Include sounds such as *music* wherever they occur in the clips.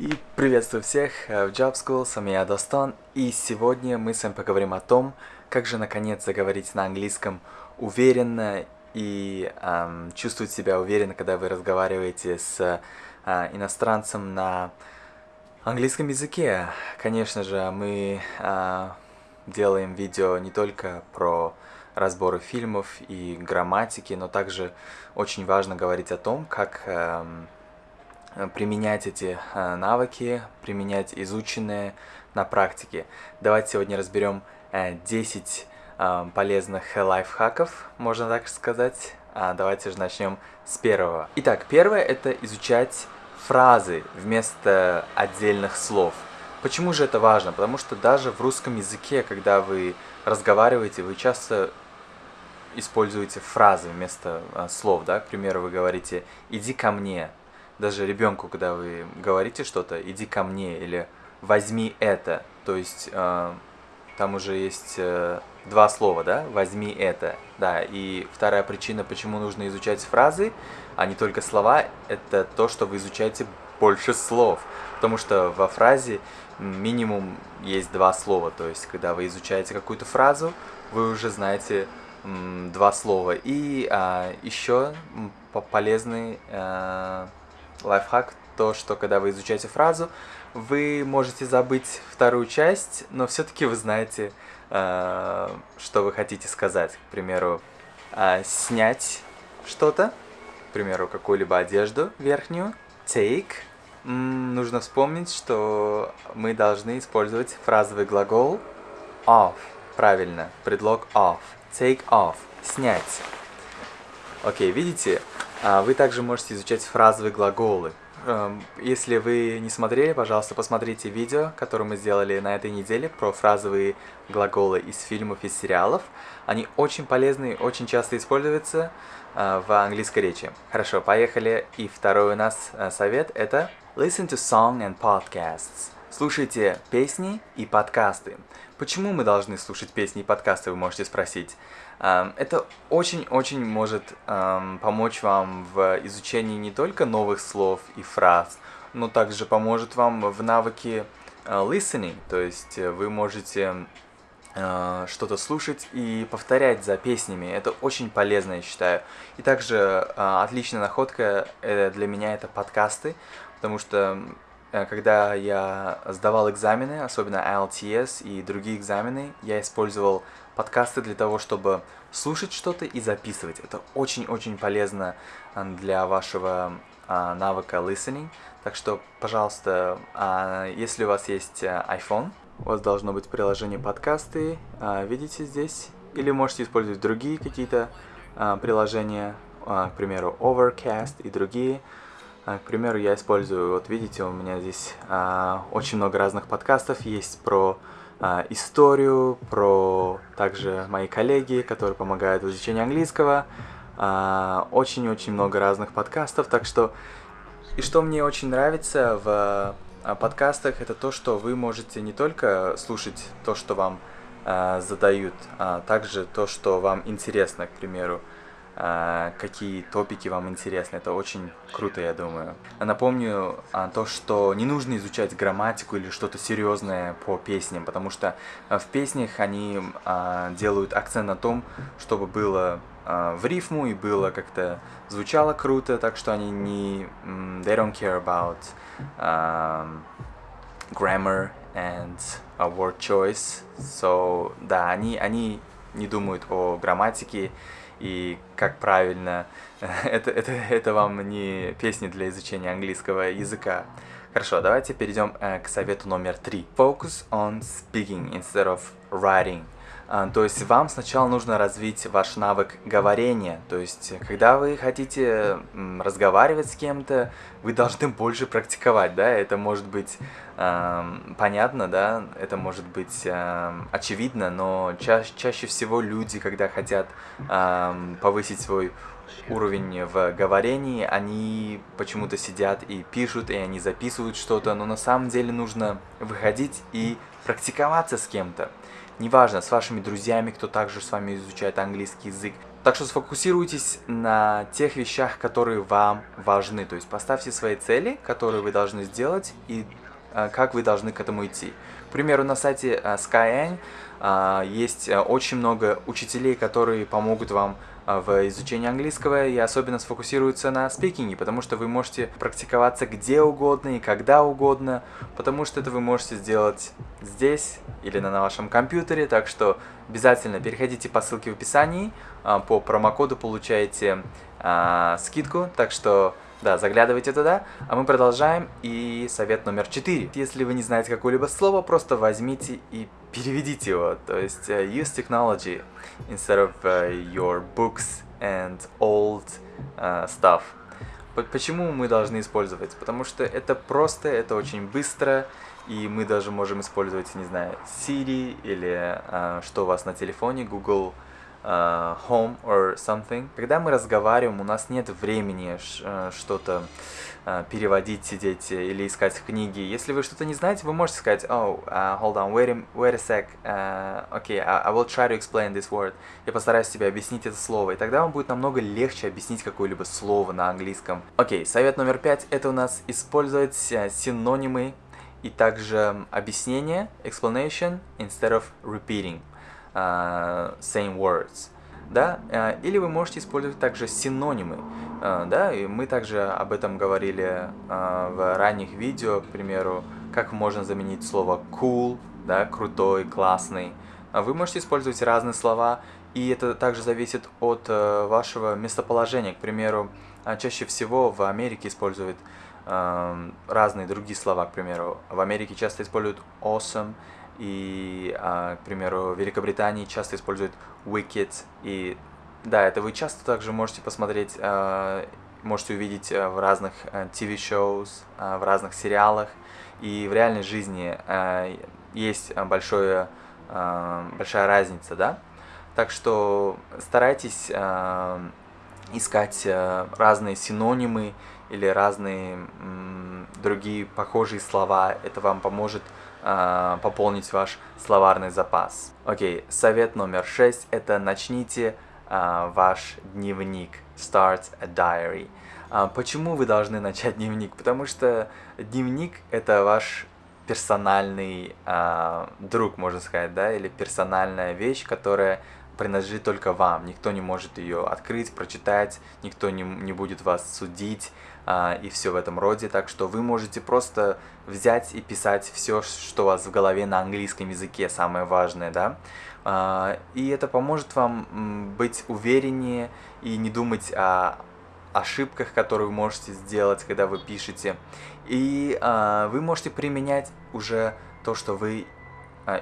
И приветствую всех э, в Job School, с вами я Достон, и сегодня мы с вами поговорим о том, как же наконец заговорить на английском уверенно и эм, чувствовать себя уверенно, когда вы разговариваете с э, иностранцем на английском языке. Конечно же, мы э, делаем видео не только про разборы фильмов и грамматики, но также очень важно говорить о том, как... Э, применять эти э, навыки, применять изученные на практике. Давайте сегодня разберем 10 э, полезных лайфхаков, можно так сказать. А давайте же начнем с первого. Итак, первое это изучать фразы вместо отдельных слов. Почему же это важно? Потому что даже в русском языке, когда вы разговариваете, вы часто используете фразы вместо слов, да, к примеру, вы говорите «иди ко мне», даже ребенку, когда вы говорите что-то, иди ко мне или возьми это, то есть э, там уже есть э, два слова, да, возьми это, да, и вторая причина, почему нужно изучать фразы, а не только слова, это то, что вы изучаете больше слов, потому что во фразе минимум есть два слова, то есть когда вы изучаете какую-то фразу, вы уже знаете два слова. И а, еще полезный а, лайфхак, то, что когда вы изучаете фразу, вы можете забыть вторую часть, но все-таки вы знаете, э, что вы хотите сказать. К примеру, э, снять что-то, к примеру, какую-либо одежду верхнюю, take. М нужно вспомнить, что мы должны использовать фразовый глагол off. Правильно, предлог off. Take off. Снять. Окей, видите, вы также можете изучать фразовые глаголы. Эм, если вы не смотрели, пожалуйста, посмотрите видео, которое мы сделали на этой неделе про фразовые глаголы из фильмов и сериалов. Они очень полезны, очень часто используются э, в английской речи. Хорошо, поехали. И второй у нас э, совет это Listen to song and podcasts. Слушайте песни и подкасты. Почему мы должны слушать песни и подкасты, вы можете спросить. Это очень-очень может помочь вам в изучении не только новых слов и фраз, но также поможет вам в навыке а, listening, то есть вы можете а, что-то слушать и повторять за песнями. Это очень полезно, я считаю. И также отличная находка э, для меня это подкасты, потому что э, когда я сдавал экзамены, особенно IELTS и другие экзамены, я использовал подкасты для того, чтобы слушать что-то и записывать. Это очень-очень полезно а, для вашего а, навыка listening. Так что, пожалуйста, а, если у вас есть iPhone, у вас должно быть приложение подкасты, видите здесь, или можете использовать другие какие-то приложения, к примеру, Overcast и другие. К примеру, я использую, вот видите, у меня здесь очень много разных подкастов есть про а, историю, про также мои коллеги, которые помогают в изучении английского. А, очень-очень много разных подкастов, так что... И что мне очень нравится в а, подкастах, это то, что вы можете не только слушать то, что вам задают, а также то, что вам интересно, к примеру. А, какие топики вам интересны. Это очень круто, я думаю. Напомню а, то, что не нужно изучать грамматику или что-то серьезное по песням, потому что а, в песнях они делают акцент на том, чтобы было в рифму и было как-то звучало круто, так что они не... They don't care about um, grammar and word choice. So, да, они, они не думают о грамматике и как правильно. *laughs* это, это, это вам не песни для изучения английского языка. Хорошо, давайте перейдем э, к совету номер три. Focus on speaking instead of writing. А, то есть вам сначала нужно развить ваш навык говорения. То есть, когда вы хотите разговаривать с кем-то, вы должны больше практиковать, да, это может быть э, понятно, да, это может быть э, очевидно, но ча чаще всего люди, когда хотят э, повысить свой уровень в говорении, они почему-то сидят и пишут, и они записывают что-то, но на самом деле нужно выходить и практиковаться с кем-то неважно, с вашими друзьями, кто также с вами изучает английский язык, Так что сфокусируйтесь на тех вещах, которые вам важны. То есть поставьте свои цели, которые вы должны сделать, и э, как вы должны к этому идти. К примеру, на сайте э, Skyeng э, есть очень много учителей, которые помогут вам в изучении английского и особенно сфокусируются на спикинге, потому что вы можете практиковаться где угодно и когда угодно, потому что это вы можете сделать здесь или на вашем компьютере, так что обязательно переходите по ссылке в описании, а, по промокоду получаете а, скидку, так что да, заглядывайте туда, а мы продолжаем. И совет номер 4. Если вы не знаете какое-либо слово, просто возьмите и переведите его. То есть uh, use technology instead of uh, your books and old uh, stuff. Почему мы должны использовать? Потому что это просто, это очень быстро, и мы даже можем использовать, не знаю, Siri или uh, что у вас на телефоне, Google uh, home or something. Когда мы разговариваем, у нас нет времени uh, что-то uh, переводить, сидеть или искать книги. Если вы что-то не знаете, вы можете сказать, oh, uh, hold on, wait a, wait a sec, uh, okay, I, I will try to explain this word. Я постараюсь тебе объяснить это слово, и тогда вам будет намного легче объяснить какое-либо слово на английском. Окей, okay, совет номер пять, это у нас использовать синонимы и также объяснение, explanation, instead of repeating same words, да, uh, или вы можете использовать также синонимы, uh, да, и мы также об этом говорили в ранних видео, к примеру, как можно заменить слово cool, да, крутой, классный. Вы можете использовать разные слова, и это также зависит от uh, вашего местоположения. К примеру, чаще всего в Америке используют разные другие слова, к примеру. В Америке часто используют awesome, и, а, к примеру, в Великобритании часто используют Wicked, и да, это вы часто также можете посмотреть, а, можете увидеть а, в разных TV-shows, в разных сериалах, и в реальной жизни есть большое, большая разница, да? Так что старайтесь искать разные синонимы или разные другие похожие слова. Это вам поможет э, пополнить ваш словарный запас. Окей, совет номер шесть – это начните э, ваш дневник. Start a diary. Э, почему вы должны *laughs* начать дневник? Потому что дневник – это ваш персональный э, друг, можно сказать, да, или персональная вещь, которая принадлежит только вам. Никто не может ее открыть, прочитать, никто не, не будет вас судить а, и все в этом роде. Так что вы можете просто взять и писать все, что у вас в голове на английском языке, самое важное, да. А, и это поможет вам быть увереннее и не думать о ошибках, которые вы можете сделать, когда вы пишете. И а, вы можете применять уже то, что вы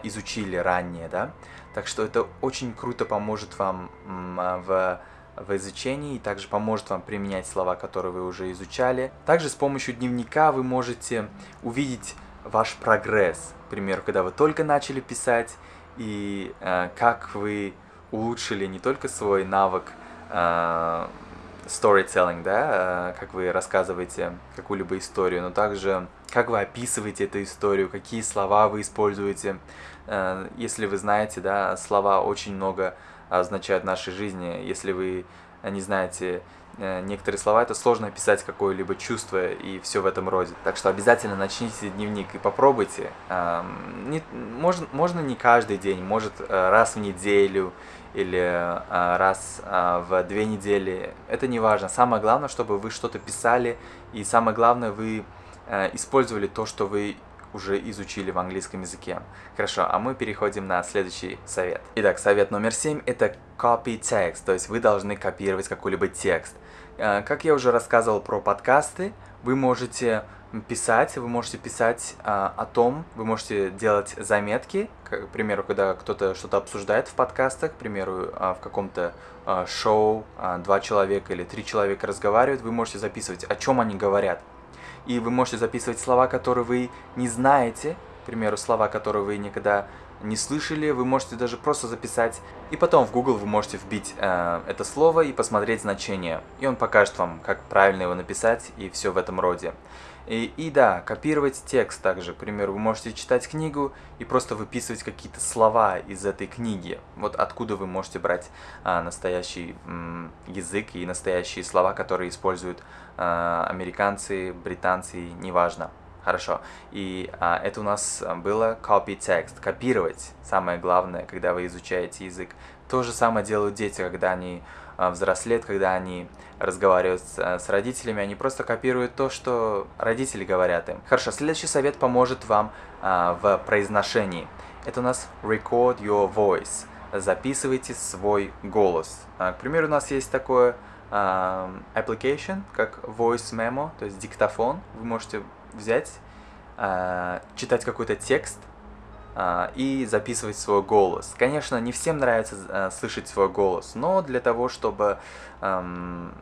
изучили ранее, да. Так что это очень круто поможет вам а, в, в изучении и также поможет вам применять слова, которые вы уже изучали. Также с помощью дневника вы можете увидеть ваш прогресс. К примеру, когда вы только начали писать и э, как вы улучшили не только свой навык storytelling, да, э, как вы рассказываете какую-либо историю, но также как вы описываете эту историю, какие слова вы используете. Э, если вы знаете, да, слова очень много означают в нашей жизни. Если вы не знаете э, некоторые слова, это сложно описать какое-либо чувство и все в этом роде. Так что обязательно начните дневник и попробуйте. Не, можно, можно не каждый день, может э, раз в неделю или раз в две недели. Это не важно. Самое главное, чтобы вы что-то писали, и самое главное, вы Э, использовали то, что вы уже изучили в английском языке. Хорошо, а мы переходим на следующий совет. Итак, совет номер семь это copy text, то есть вы должны копировать какой-либо текст. Э, как я уже рассказывал про подкасты, вы можете писать, вы можете писать а, о том, вы можете делать заметки, к примеру, когда кто-то что-то обсуждает в подкастах, к примеру, а, в каком-то шоу два человека или три человека разговаривают, вы можете записывать, о чем они говорят и вы можете записывать слова, которые вы не знаете, к примеру, слова, которые вы никогда не слышали, вы можете даже просто записать, и потом в Google вы можете вбить э, это слово и посмотреть значение, и он покажет вам, как правильно его написать, и все в этом роде. И, и да, копировать текст также. К примеру, вы можете читать книгу и просто выписывать какие-то слова из этой книги. Вот откуда вы можете брать а, настоящий м, язык и настоящие слова, которые используют а, американцы, британцы, неважно. Хорошо. И а, это у нас было copy text, копировать. Самое главное, когда вы изучаете язык. То же самое делают дети, когда они а, взрослеют, когда они разговаривают с, а, с родителями, они просто копируют то, что родители говорят им. Хорошо, следующий совет поможет вам а, в произношении. Это у нас record your voice. Записывайте свой голос. А, к примеру, у нас есть такое а, application, как voice memo, то есть диктофон. Вы можете взять, а, читать какой-то текст, и записывать свой голос. Конечно, не всем нравится а, слышать свой голос, но для того, чтобы эм,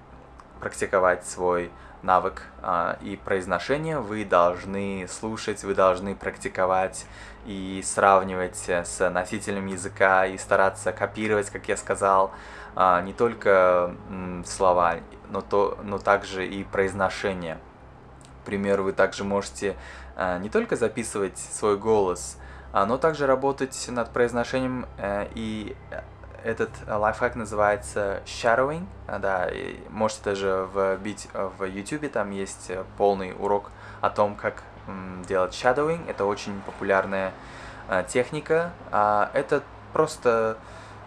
практиковать свой навык э, и произношение, вы должны слушать, вы должны практиковать и сравнивать с носителем языка и стараться копировать, как я сказал, э, не только э, слова, но, то, но также и произношение. К примеру, вы также можете э, не только записывать свой голос, а, но также работать над произношением, э, и этот лайфхак называется shadowing, а, да, и можете даже вбить в YouTube, там есть полный урок о том, как делать shadowing, это очень популярная э, техника, а это просто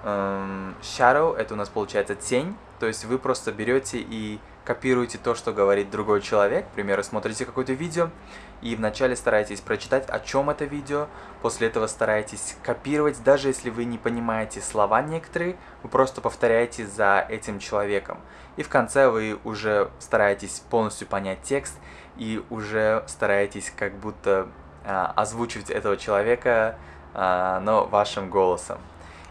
эм, shadow, это у нас получается тень, то есть вы просто берете и копируете то, что говорит другой человек, к примеру, смотрите какое-то видео, и вначале старайтесь прочитать, о чем это видео, после этого старайтесь копировать, даже если вы не понимаете слова некоторые, вы просто повторяете за этим человеком. И в конце вы уже стараетесь полностью понять текст, и уже стараетесь как будто а, озвучивать этого человека, а, но вашим голосом.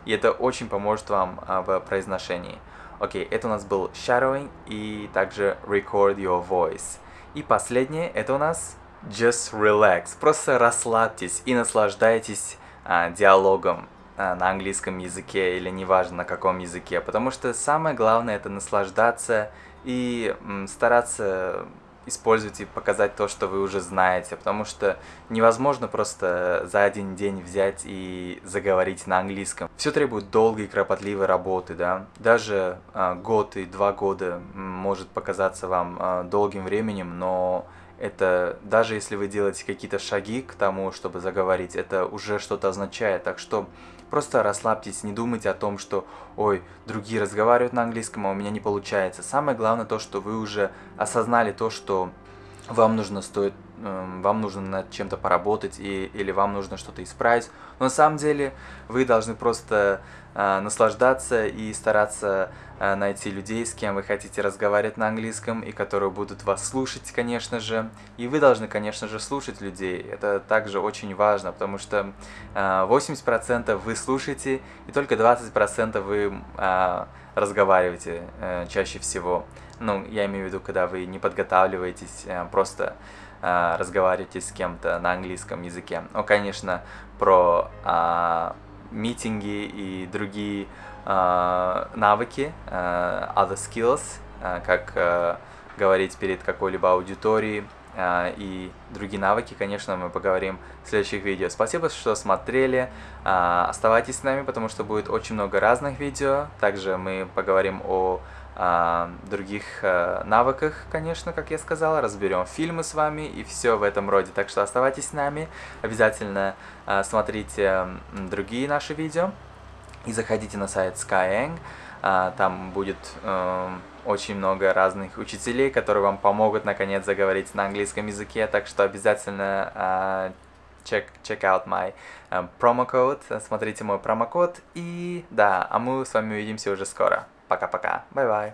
И это очень поможет вам а, в произношении. Окей, okay, это у нас был shadowing и также record your voice. И последнее, это у нас just relax. Просто расслабьтесь и наслаждайтесь а, диалогом а, на английском языке или неважно на каком языке. Потому что самое главное это наслаждаться и м, стараться использовать и показать то, что вы уже знаете, потому что невозможно просто за один день взять и заговорить на английском. Все требует долгой и кропотливой работы, да. Даже э, год и два года может показаться вам э, долгим временем, но это даже если вы делаете какие-то шаги к тому, чтобы заговорить, это уже что-то означает. Так что просто расслабьтесь, не думайте о том, что ой, другие разговаривают на английском, а у меня не получается. Самое главное то, что вы уже осознали то, что вам нужно стоит, вам нужно над чем-то поработать и, или вам нужно что-то исправить. Но на самом деле вы должны просто э, наслаждаться и стараться э, найти людей, с кем вы хотите разговаривать на английском и которые будут вас слушать, конечно же. И вы должны, конечно же, слушать людей. Это также очень важно, потому что э, 80% вы слушаете и только 20% вы э, разговариваете э, чаще всего. Ну, я имею в виду, когда вы не подготавливаетесь, э, просто э, разговариваете с кем-то на английском языке. Ну, конечно, про э, митинги и другие э, навыки, э, other skills, э, как э, говорить перед какой-либо аудиторией, и другие навыки, конечно, мы поговорим в следующих видео. Спасибо, что смотрели. Оставайтесь с нами, потому что будет очень много разных видео. Также мы поговорим о других а, навыках, конечно, как я сказал, разберем фильмы с вами и все в этом роде. Так что оставайтесь с нами, обязательно а, смотрите другие наши видео. И заходите на сайт Skyeng, а, там будет а, очень много разных учителей, которые вам помогут наконец заговорить на английском языке, так что обязательно а, check, check out my um, promo code, смотрите мой промокод. И да, а мы с вами увидимся уже скоро. Пока-пока. Bye-bye.